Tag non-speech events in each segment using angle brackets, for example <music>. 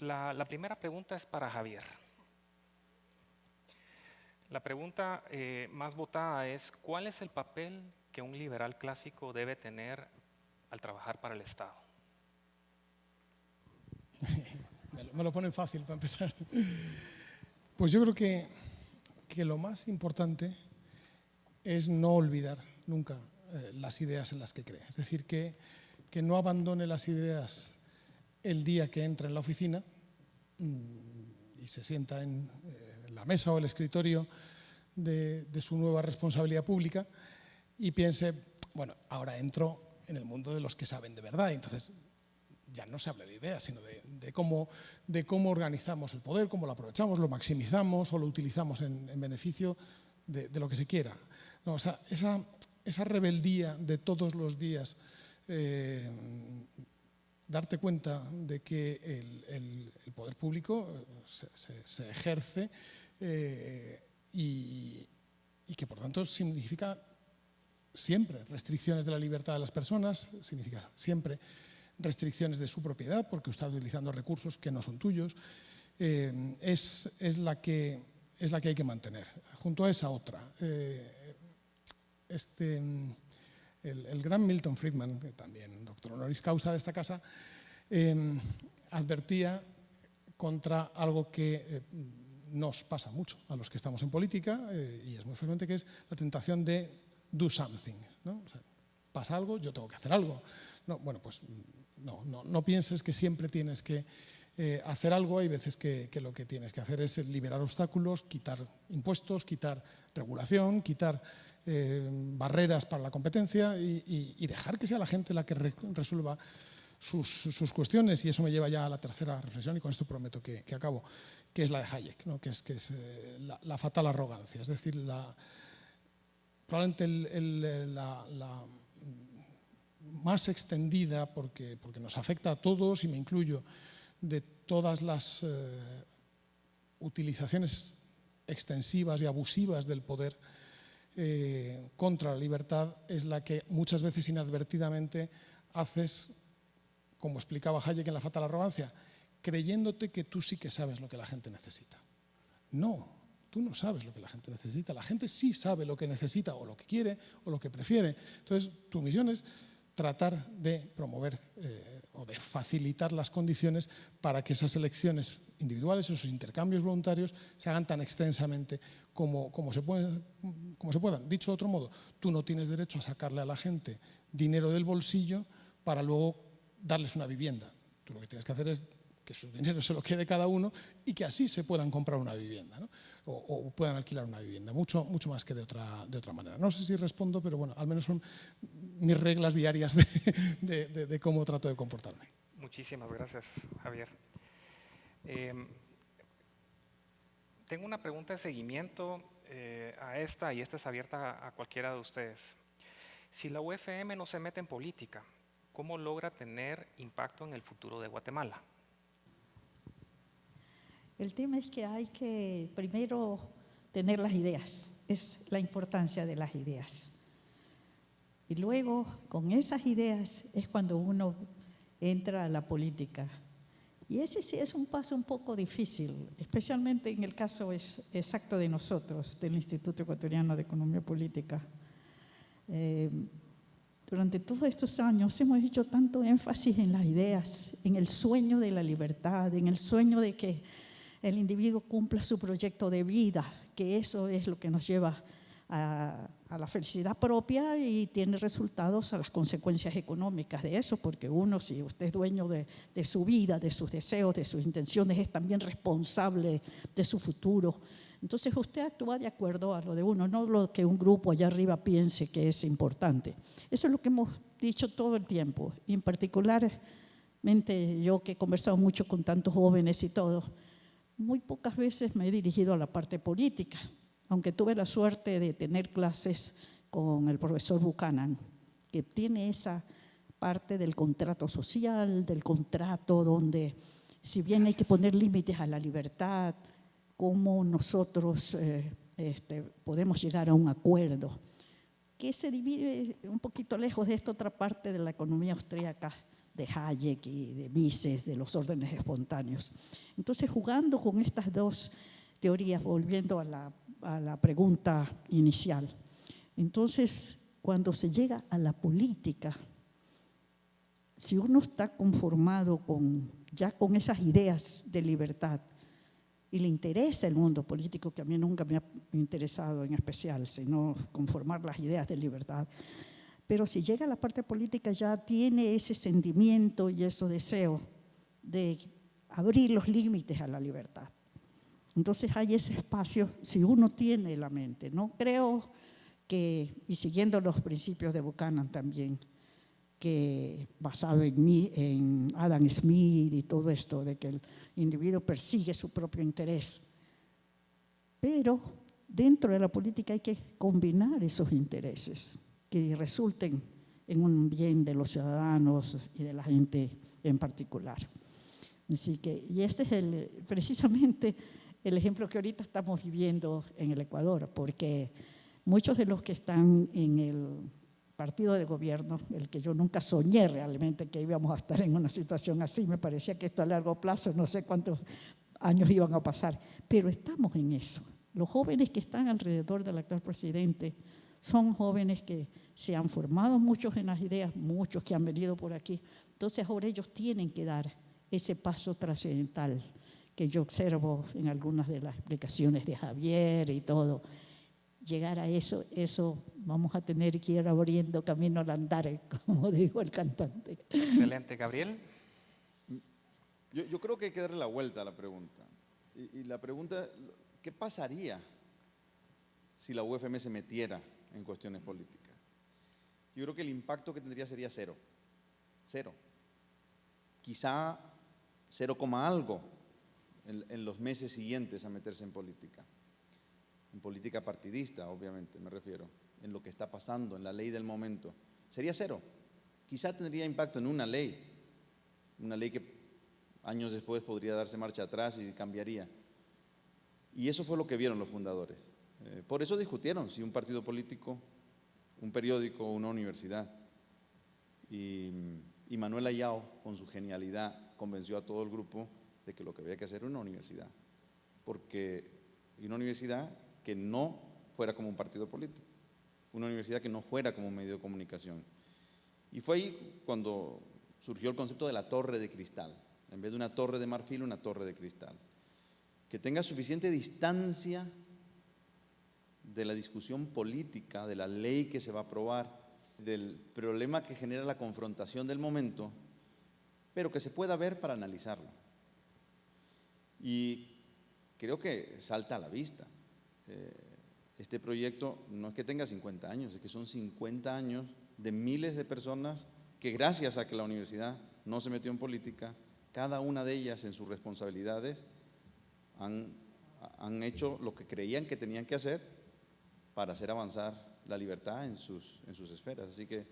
La, primera pregunta es para Javier. La pregunta eh, más votada es, ¿cuál es el papel que un liberal clásico debe tener al trabajar para el Estado? Me lo ponen fácil para empezar. Pues yo creo que, que lo más importante es no olvidar nunca eh, las ideas en las que cree. Es decir, que, que, no abandone las ideas el día que entra en la oficina mmm, y se sienta en, eh, la mesa o el escritorio de, su nueva responsabilidad pública y piense, bueno, ahora entro en el mundo de los que saben de verdad. Entonces, ya no se habla de ideas, sino de, cómo, de cómo organizamos el poder, cómo lo aprovechamos, lo maximizamos o lo utilizamos en, en beneficio de, lo que se quiera. O sea, esa, esa, rebeldía de todos los días, eh, darte cuenta de que el, poder público se, se, ejerce eh, y, que por tanto significa siempre restricciones de la libertad de las personas, significa siempre restricciones de su propiedad porque está utilizando recursos que no son tuyos, eh, es, es, la que, es la que hay que mantener. Junto a esa otra, eh, este, el, gran Milton Friedman, que también doctor honoris causa de esta casa, eh, advertía contra algo que nos pasa mucho a los que estamos en política eh, y es muy frecuente que es la tentación de do something. pasa algo, yo tengo que hacer algo. No, bueno, pues no, no, pienses que siempre tienes que eh, hacer algo, hay veces que, lo que tienes que hacer es liberar obstáculos, quitar impuestos, quitar regulación, quitar eh, barreras para la competencia y, dejar que sea la gente la que re resuelva sus, cuestiones. Y eso me lleva ya a la tercera reflexión y con esto prometo que, acabo, que es la de Hayek, que es, eh, la, fatal arrogancia, es decir, la, probablemente el, la, más extendida, porque, nos afecta a todos y me incluyo, de todas las eh, utilizaciones extensivas y abusivas del poder eh, contra la libertad, es la que muchas veces inadvertidamente haces como explicaba Hayek en La fatal arrogancia, creyéndote que tú sí que sabes lo que la gente necesita. No, tú no sabes lo que la gente necesita. La gente sí sabe lo que necesita o lo que quiere o lo que prefiere. Entonces, tu misión es tratar de promover eh, o de facilitar las condiciones para que esas elecciones individuales, esos intercambios voluntarios, se hagan tan extensamente como, como, se pueden, como se puedan. Dicho de otro modo, tú no tienes derecho a sacarle a la gente dinero del bolsillo para luego darles una vivienda. Tú lo que tienes que hacer es que su dinero <laughs> se lo quede cada uno y que así se puedan comprar una vivienda ¿no? o, o, puedan alquilar una vivienda, mucho, mucho más que de otra, de otra manera. No sé si respondo, pero bueno, al menos son mis reglas diarias de, de, de, de cómo trato de comportarme. Muchísimas gracias, Javier. Eh, tengo una pregunta de seguimiento eh, a esta y esta es abierta a, a cualquiera de ustedes. Si la UFM no se mete en política, ¿cómo logra tener impacto en el futuro de Guatemala? El tema es que hay que primero tener las ideas, es la importancia de las ideas. Y luego, con esas ideas, es cuando uno entra a la política. Y ese sí es un paso un poco difícil, especialmente en el caso exacto de nosotros, del Instituto Ecuatoriano de Economía Política. Eh, durante todos estos años hemos hecho tanto énfasis en las ideas, en el sueño de la libertad, en el sueño de que el individuo cumpla su proyecto de vida, que eso es lo que nos lleva a, a, la felicidad propia y tiene resultados a las consecuencias económicas de eso, porque uno, si usted es dueño de, de su vida, de sus deseos, de sus intenciones, es también responsable de su futuro. Entonces usted actúa de acuerdo a lo de uno, no lo que un grupo allá arriba piense que es importante. Eso es lo que hemos dicho todo el tiempo, y en particularmente yo que he conversado mucho con tantos jóvenes y todo, muy pocas veces me he dirigido a la parte política, aunque tuve la suerte de tener clases con el profesor Buchanan, que tiene esa parte del contrato social, del contrato donde si bien hay que poner límites a la libertad, cómo nosotros eh, este, podemos llegar a un acuerdo, que se divide un poquito lejos de esta otra parte de la economía austríaca, de Hayek y de Mises, de los órdenes espontáneos. Entonces, jugando con estas dos teorías, volviendo a la, a la pregunta inicial, entonces, cuando se llega a la política, si uno está conformado con, ya con esas ideas de libertad y le interesa el mundo político, que a mí nunca me ha interesado en especial, sino conformar las ideas de libertad, pero si llega a la parte política ya tiene ese sentimiento y ese deseo de abrir los límites a la libertad. Entonces hay ese espacio si uno tiene la mente. No creo que, y siguiendo los principios de Buchanan también, que basado en, en Adam Smith y todo esto, de que el individuo persigue su propio interés. Pero dentro de la política hay que combinar esos intereses que resulten en un bien de los ciudadanos y de la gente en particular. Así que, y este es el, precisamente el ejemplo que ahorita estamos viviendo en el Ecuador, porque muchos de los que están en el partido de gobierno, el que yo nunca soñé realmente que íbamos a estar en una situación así, me parecía que esto a largo plazo, no sé cuántos años iban a pasar, pero estamos en eso. Los jóvenes que están alrededor del actual presidente son jóvenes que se han formado muchos en las ideas, muchos que han venido por aquí, entonces ahora ellos tienen que dar ese paso trascendental que yo observo en algunas de las explicaciones de Javier y todo, llegar a eso, eso vamos a tener que ir abriendo camino al andar, <laughs> como dijo el cantante. Excelente, Gabriel. Yo, creo que hay que darle la vuelta a la pregunta. Y, y, la pregunta, ¿qué pasaría si la UFM se metiera en cuestiones políticas? Yo creo que el impacto que tendría sería cero. Cero. Quizá cero coma algo en, los meses siguientes a meterse en política en política partidista, obviamente, me refiero, en lo que está pasando, en la ley del momento, sería cero. Quizá tendría impacto en una ley, una ley que años después podría darse marcha atrás y cambiaría. Y eso fue lo que vieron los fundadores. Eh, por eso discutieron si un partido político, un periódico una universidad. Y, y Manuel Ayao, con su genialidad, convenció a todo el grupo de que lo que había que hacer era una universidad. Porque una universidad que no fuera como un partido político, una universidad que no fuera como un medio de comunicación. Y fue ahí cuando surgió el concepto de la torre de cristal, en vez de una torre de marfil, una torre de cristal, que tenga suficiente distancia de la discusión política, de la ley que se va a aprobar, del problema que genera la confrontación del momento, pero que se pueda ver para analizarlo. Y creo que salta a la vista. Eh, este proyecto no es que tenga 50 años, es que son 50 años de miles de personas que gracias a que la universidad no se metió en política, cada una de ellas en sus responsabilidades han, han hecho lo que creían que tenían que hacer para hacer avanzar la libertad en sus, en sus esferas. Así que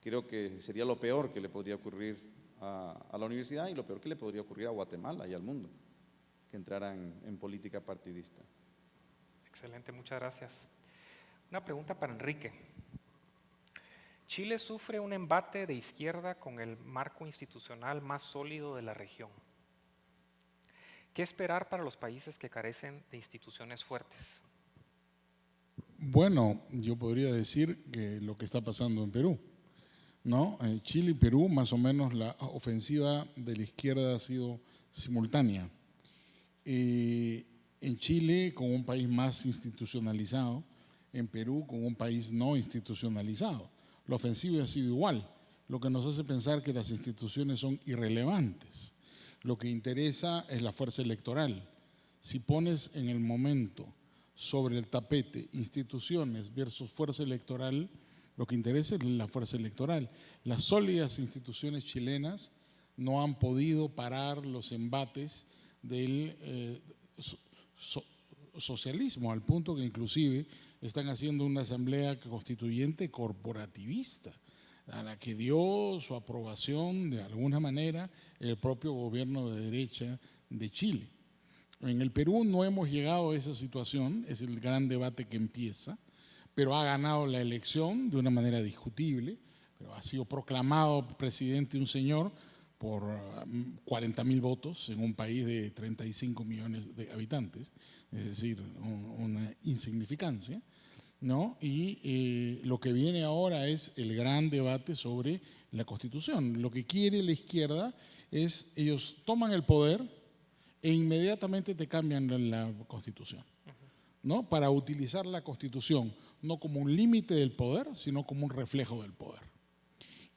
creo que sería lo peor que le podría ocurrir a, a la universidad y lo peor que le podría ocurrir a Guatemala y al mundo que entraran en política partidista. Excelente, muchas gracias. Una pregunta para Enrique. Chile sufre un embate de izquierda con el marco institucional más sólido de la región. ¿Qué esperar para los países que carecen de instituciones fuertes? Bueno, yo podría decir que lo que está pasando en Perú. ¿No? En Chile y Perú, más o menos, la ofensiva de la izquierda ha sido simultánea. Eh, en Chile con un país más institucionalizado, en Perú con un país no institucionalizado. La ofensiva ha sido igual, lo que nos hace pensar que las instituciones son irrelevantes. Lo que interesa es la fuerza electoral. Si pones en el momento sobre el tapete instituciones versus fuerza electoral, lo que interesa es la fuerza electoral. Las sólidas instituciones chilenas no han podido parar los embates del eh, socialismo, al punto que inclusive están haciendo una asamblea constituyente corporativista, a la que dio su aprobación de alguna manera el propio gobierno de derecha de Chile. En el Perú no hemos llegado a esa situación, es el gran debate que empieza, pero ha ganado la elección de una manera discutible, pero ha sido proclamado presidente un señor por 40 mil votos en un país de 35 millones de habitantes, es decir, una insignificancia. ¿no? Y eh, lo que viene ahora es el gran debate sobre la Constitución. Lo que quiere la izquierda es, ellos toman el poder e inmediatamente te cambian la Constitución, ¿no? Para utilizar la Constitución no como un límite del poder, sino como un reflejo del poder.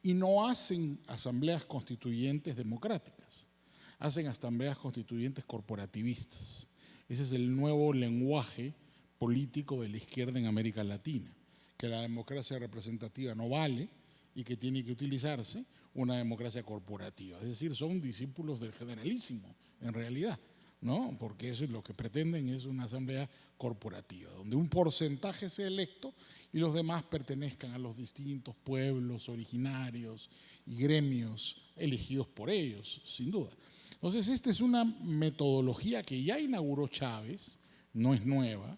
Y no hacen asambleas constituyentes democráticas, hacen asambleas constituyentes corporativistas. Ese es el nuevo lenguaje político de la izquierda en América Latina, que la democracia representativa no vale y que tiene que utilizarse una democracia corporativa. Es decir, son discípulos del generalísimo, en realidad, ¿no? Porque eso es lo que pretenden, es una asamblea corporativa, donde un porcentaje sea electo y los demás pertenezcan a los distintos pueblos originarios y gremios elegidos por ellos, sin duda. Entonces, esta es una metodología que ya inauguró Chávez, no es nueva,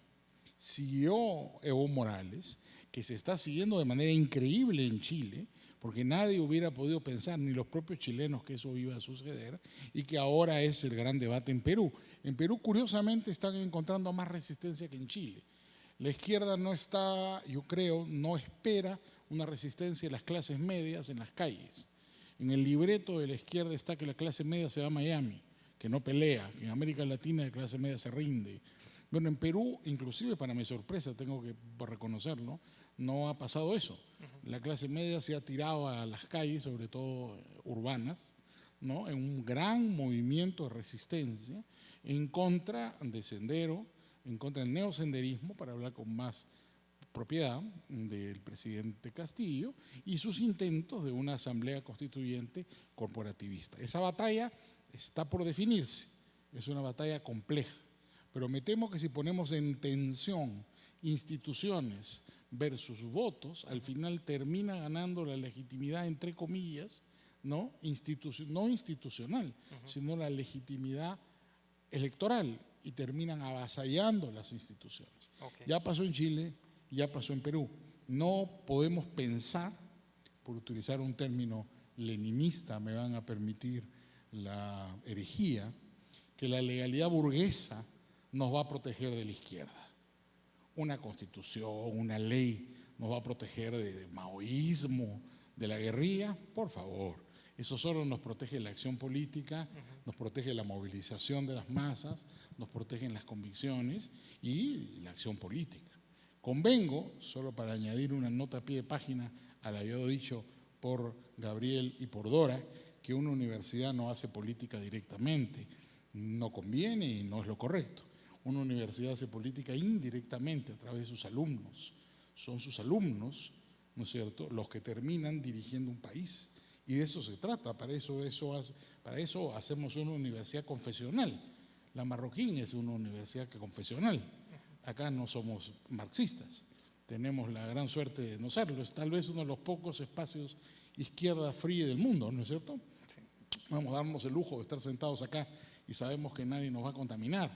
siguió Evo Morales, que se está siguiendo de manera increíble en Chile, porque nadie hubiera podido pensar, ni los propios chilenos, que eso iba a suceder, y que ahora es el gran debate en Perú. En Perú, curiosamente, están encontrando más resistencia que en Chile. La izquierda no está, yo creo, no espera una resistencia de las clases medias en las calles. En el libreto de la izquierda está que la clase media se va a Miami, que no pelea, que en América Latina la clase media se rinde, bueno, en Perú, inclusive para mi sorpresa, tengo que reconocerlo, no ha pasado eso. La clase media se ha tirado a las calles, sobre todo eh, urbanas, ¿no? en un gran movimiento de resistencia en contra de Sendero, en contra del neosenderismo, para hablar con más propiedad del presidente Castillo, y sus intentos de una asamblea constituyente corporativista. Esa batalla está por definirse, es una batalla compleja pero me temo que si ponemos en tensión instituciones versus votos, al final termina ganando la legitimidad, entre comillas, no, no institucional, sino la legitimidad electoral y terminan avasallando las instituciones. Ya pasó en Chile, ya pasó en Perú. No podemos pensar, por utilizar un término leninista, me van a permitir la herejía, que la legalidad burguesa nos va a proteger de la izquierda. Una constitución, una ley nos va a proteger del maoísmo, de la guerrilla, por favor. Eso solo nos protege la acción política, nos protege la movilización de las masas, nos protegen las convicciones y la acción política. Convengo, solo para añadir una nota a pie de página al había dicho por Gabriel y por Dora, que una universidad no hace política directamente. No conviene y no es lo correcto. Una universidad hace política indirectamente a través de sus alumnos. Son sus alumnos, ¿no es cierto?, los que terminan dirigiendo un país. Y de eso se trata, para eso, eso, para eso hacemos una universidad confesional. La Marroquín es una universidad confesional. Acá no somos marxistas. Tenemos la gran suerte de no serlo. Es tal vez uno de los pocos espacios izquierda fría del mundo, ¿no es cierto? Vamos a darnos el lujo de estar sentados acá y sabemos que nadie nos va a contaminar.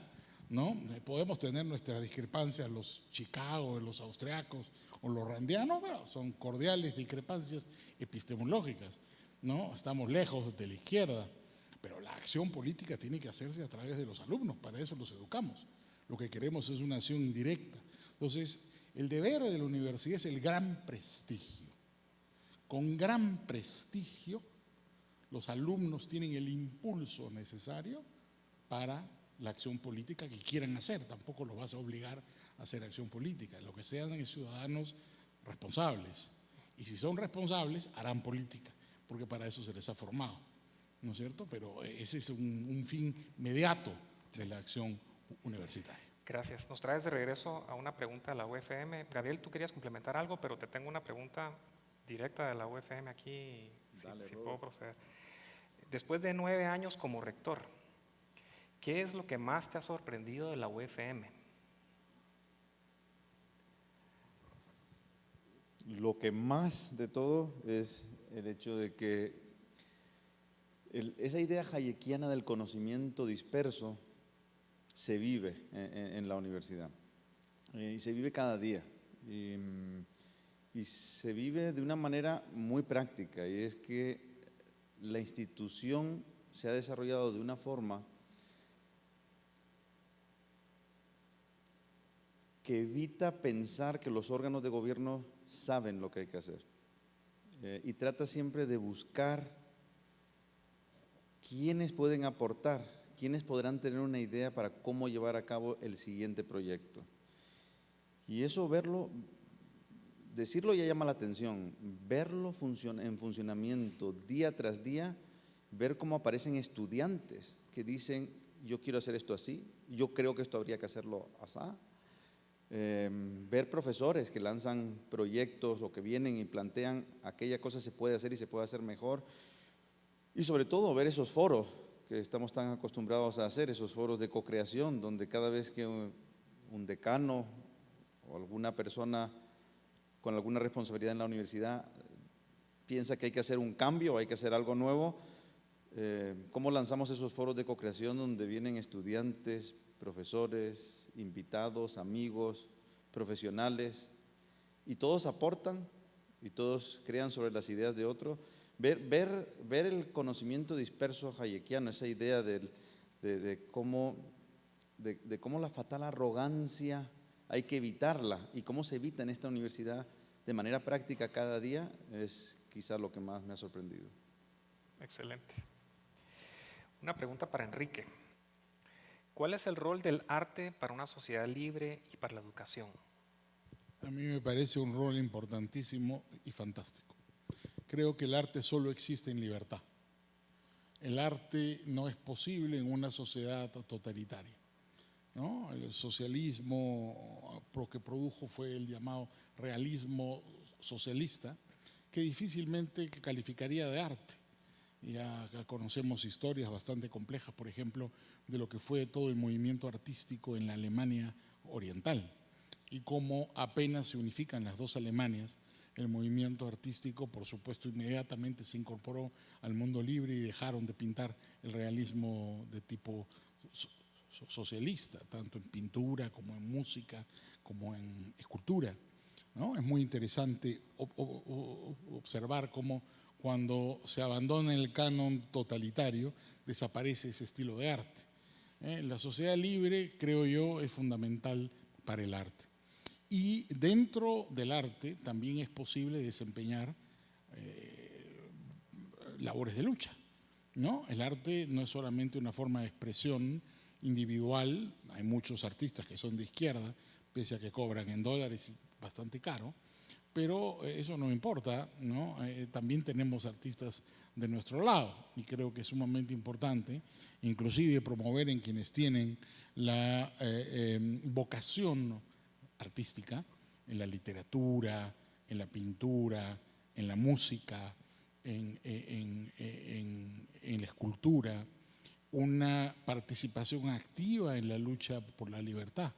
¿No? Podemos tener nuestras discrepancias, los Chicago, los austriacos o los randianos, pero son cordiales discrepancias epistemológicas, ¿no? Estamos lejos de la izquierda, pero la acción política tiene que hacerse a través de los alumnos, para eso los educamos. Lo que queremos es una acción indirecta. Entonces, el deber de la universidad es el gran prestigio. Con gran prestigio, los alumnos tienen el impulso necesario para la acción política que quieran hacer, tampoco los vas a obligar a hacer acción política, lo que sean es ciudadanos responsables. Y si son responsables, harán política, porque para eso se les ha formado, ¿no es cierto? Pero ese es un, fin inmediato de la acción universitaria. Gracias. Nos traes de regreso a una pregunta de la UFM. Gabriel, tú querías complementar algo, pero te tengo una pregunta directa de la UFM aquí, si puedo proceder. Después de nueve años como rector, ¿Qué es lo que más te ha sorprendido de la UFM? Lo que más de todo es el hecho de que esa idea hayekiana del conocimiento disperso se vive en, la universidad y se vive cada día. Y se vive de una manera muy práctica y es que la institución se ha desarrollado de una forma que evita pensar que los órganos de gobierno saben lo que hay que hacer eh, y trata siempre de buscar quiénes pueden aportar, quiénes podrán tener una idea para cómo llevar a cabo el siguiente proyecto. Y eso verlo, decirlo ya llama la atención, verlo en funcionamiento día tras día, ver cómo aparecen estudiantes que dicen, yo quiero hacer esto así, yo creo que esto habría que hacerlo así. Em, ver profesores que lanzan proyectos o que vienen y plantean aquella cosa se puede hacer y se puede hacer mejor. Y sobre todo ver esos foros que estamos tan acostumbrados a hacer, esos foros de co-creación, donde cada vez que un decano o alguna persona con alguna responsabilidad en la universidad piensa que hay que hacer un cambio, hay que hacer algo nuevo, eh, ¿cómo lanzamos esos foros de co-creación donde vienen estudiantes, profesores, invitados, amigos, profesionales, y todos aportan y todos crean sobre las ideas de otro? Ver, ver, ver el conocimiento disperso hayekiano, esa idea de, cómo, de cómo la fatal arrogancia hay que evitarla. ¿Y cómo se evita en esta universidad de manera práctica cada día? Es quizá lo que más me ha sorprendido. Excelente. Una pregunta para Enrique. ¿Cuál es el rol del arte para una sociedad libre y para la educación? A mí me parece un rol importantísimo y fantástico. Creo que el arte solo existe en libertad. El arte no es posible en una sociedad totalitaria. El socialismo lo que produjo fue el llamado realismo socialista, que difícilmente calificaría de arte. Ya conocemos historias bastante complejas, por ejemplo, de lo que fue todo el movimiento artístico en la Alemania oriental y cómo apenas se unifican las dos Alemanias, el movimiento artístico, por supuesto, inmediatamente se incorporó al mundo libre y dejaron de pintar el realismo de tipo socialista, tanto en pintura como en música, como en escultura. ¿no? Es muy interesante observar cómo cuando se abandona el canon totalitario desaparece ese estilo de arte. ¿eh? La sociedad libre, creo yo, es fundamental para el arte. Y dentro del arte también es posible desempeñar eh, labores de lucha. ¿no? El arte no es solamente una forma de expresión individual, hay muchos artistas que son de izquierda, pese a que cobran en dólares bastante caro, pero eh, eso no importa, ¿no? Eh, también tenemos artistas de nuestro lado y creo que es sumamente importante, inclusive promover en quienes tienen la eh, em, vocación artística, en la literatura, en la pintura, en la música, en, la escultura, una participación activa en la lucha por la libertad.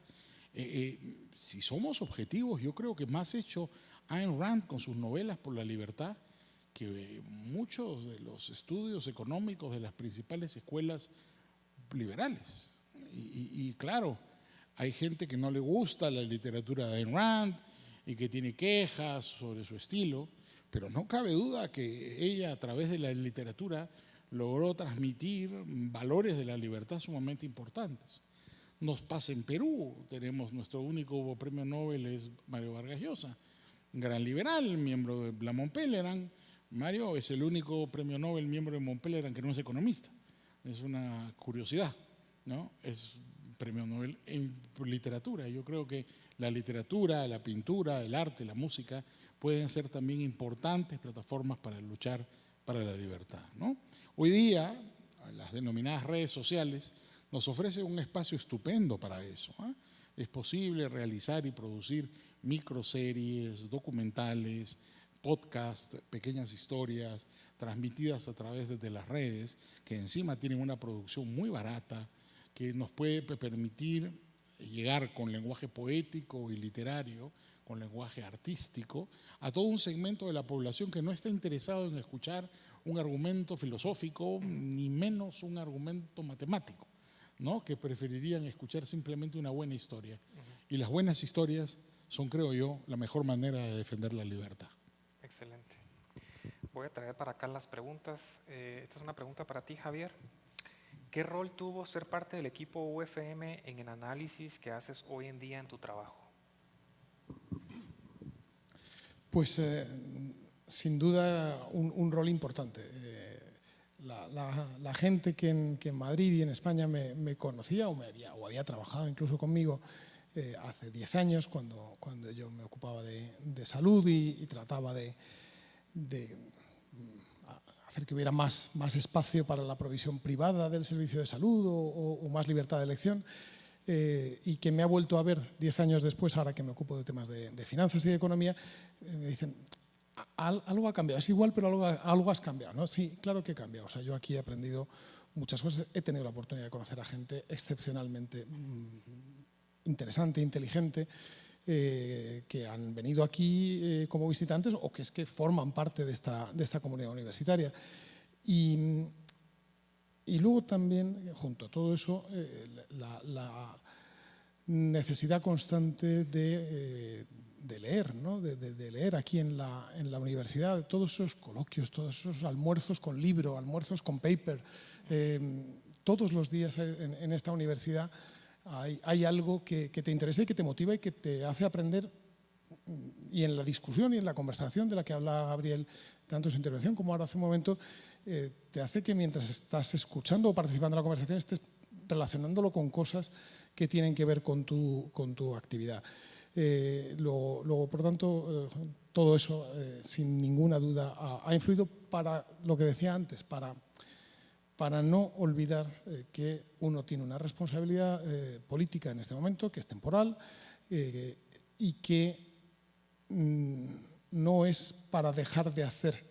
Eh, eh, si somos objetivos, yo creo que más hecho Ayn Rand con sus novelas por la libertad que muchos de los estudios económicos de las principales escuelas liberales. Y, claro, hay gente que no le gusta la literatura de Ayn Rand y que tiene quejas sobre su estilo, pero no cabe duda que ella a través de la literatura logró transmitir valores de la libertad sumamente importantes. Nos pasa en Perú, tenemos nuestro único premio Nobel es Mario Vargas Llosa, gran liberal, miembro de la Montpelleran. Mario es el único premio Nobel miembro de Montpelleran que no es economista. Es una curiosidad, ¿no? Es premio Nobel en literatura. Yo creo que la literatura, la pintura, el arte, la música pueden ser también importantes plataformas para luchar para la libertad. ¿no? Hoy día, las denominadas redes sociales nos ofrecen un espacio estupendo para eso. ¿ah? Es posible realizar y producir microseries, documentales, podcasts, pequeñas historias transmitidas a través de las redes, que encima tienen una producción muy barata, que nos puede permitir llegar con lenguaje poético y literario con lenguaje artístico, a todo un segmento de la población que no está interesado en escuchar un argumento filosófico, ni menos un argumento matemático, ¿no? que preferirían escuchar simplemente una buena historia. Y las buenas historias son, creo yo, la mejor manera de defender la libertad. Excelente. Voy a traer para acá las preguntas. Eh, esta es una pregunta para ti, Javier. ¿Qué rol tuvo ser parte del equipo UFM en el análisis que haces hoy en día en tu trabajo? Pues eh, sin duda un, un rol importante. Eh, la, gente que en, que en Madrid y en España me, conocía o, me había, o había trabajado incluso conmigo eh, hace 10 años cuando, cuando yo me ocupaba de, de salud y, trataba de, de, mm, hacer que hubiera más, más espacio para la provisión privada del servicio de salud o más libertad de elección eh, y que me ha vuelto a ver 10 años después, ahora que me ocupo de temas de, de finanzas y de economía, eh, me dicen, "Al- algo ha cambiado, es igual, pero algo, has cambiado. ¿no? Sí, claro que he cambiado. O sea, yo aquí he aprendido muchas cosas, he tenido la oportunidad de conocer a gente excepcionalmente mm, interesante, inteligente, eh, que han venido aquí eh, como visitantes o que es que forman parte de esta, de esta comunidad universitaria. Y, y luego también, junto a todo eso, eh, la, necesidad constante de, de leer, ¿no? de, leer aquí en la, universidad, todos esos coloquios, todos esos almuerzos con libro, almuerzos con paper. eh, todos los días en, esta universidad hay, algo que, te interesa y que te motiva y que te hace aprender y en la discusión y en la conversación de la que habla Gabriel, tanto en su intervención como ahora hace un momento, eh, te hace que mientras estás escuchando o participando en la conversación estés relacionándolo con cosas que tienen que ver con tu actividad. Eh, luego, por tanto, eh, todo eso, eh, sin ninguna duda, ha, influido para lo que decía antes, para para no olvidar que uno tiene una responsabilidad política en este momento, que es temporal y que mm, no es para dejar de hacer,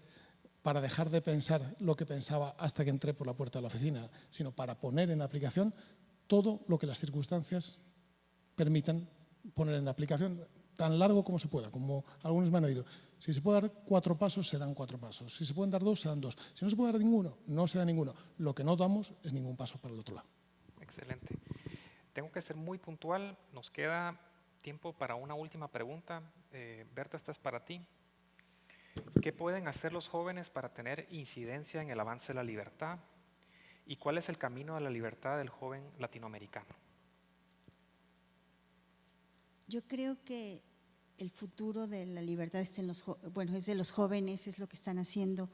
para dejar de pensar lo que pensaba hasta que entré por la puerta de la oficina, sino para poner en aplicación todo lo que las circunstancias permitan poner en aplicación tan largo como se pueda, como algunos me han oído. Si se puede dar cuatro pasos, se dan cuatro pasos. Si se pueden dar dos, se dan dos. Si no se puede dar ninguno, no se da ninguno. Lo que no damos es ningún paso para el otro lado. Excelente. Tengo que ser muy puntual. Nos queda tiempo para una última pregunta. Eh, Berta, esta es para ti. ¿Qué pueden hacer los jóvenes para tener incidencia en el avance de la libertad? ¿Y cuál es el camino a la libertad del joven latinoamericano? Yo creo que el futuro de la libertad está en los, bueno, es de los jóvenes, es lo que están haciendo.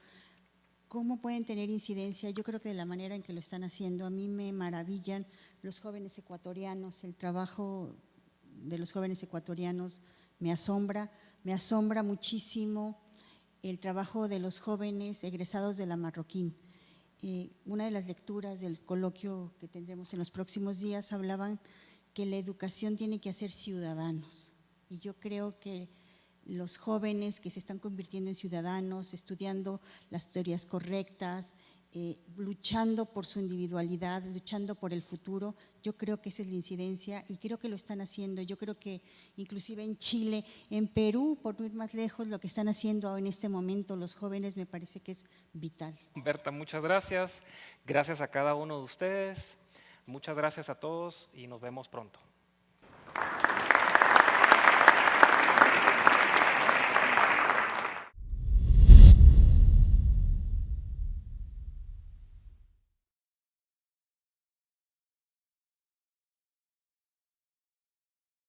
¿Cómo pueden tener incidencia? Yo creo que de la manera en que lo están haciendo, a mí me maravillan los jóvenes ecuatorianos, el trabajo de los jóvenes ecuatorianos me asombra, me asombra muchísimo el trabajo de los jóvenes egresados de la Marroquín. Eh, una de las lecturas del coloquio que tendremos en los próximos días hablaban que la educación tiene que hacer ciudadanos. Y yo creo que los jóvenes que se están convirtiendo en ciudadanos, estudiando las teorías correctas, eh, luchando por su individualidad, luchando por el futuro, yo creo que esa es la incidencia y creo que lo están haciendo. Yo creo que inclusive en Chile, en Perú, por no ir más lejos, lo que están haciendo en este momento los jóvenes me parece que es vital. Berta, muchas gracias. Gracias a cada uno de ustedes. Muchas gracias a todos y nos vemos pronto.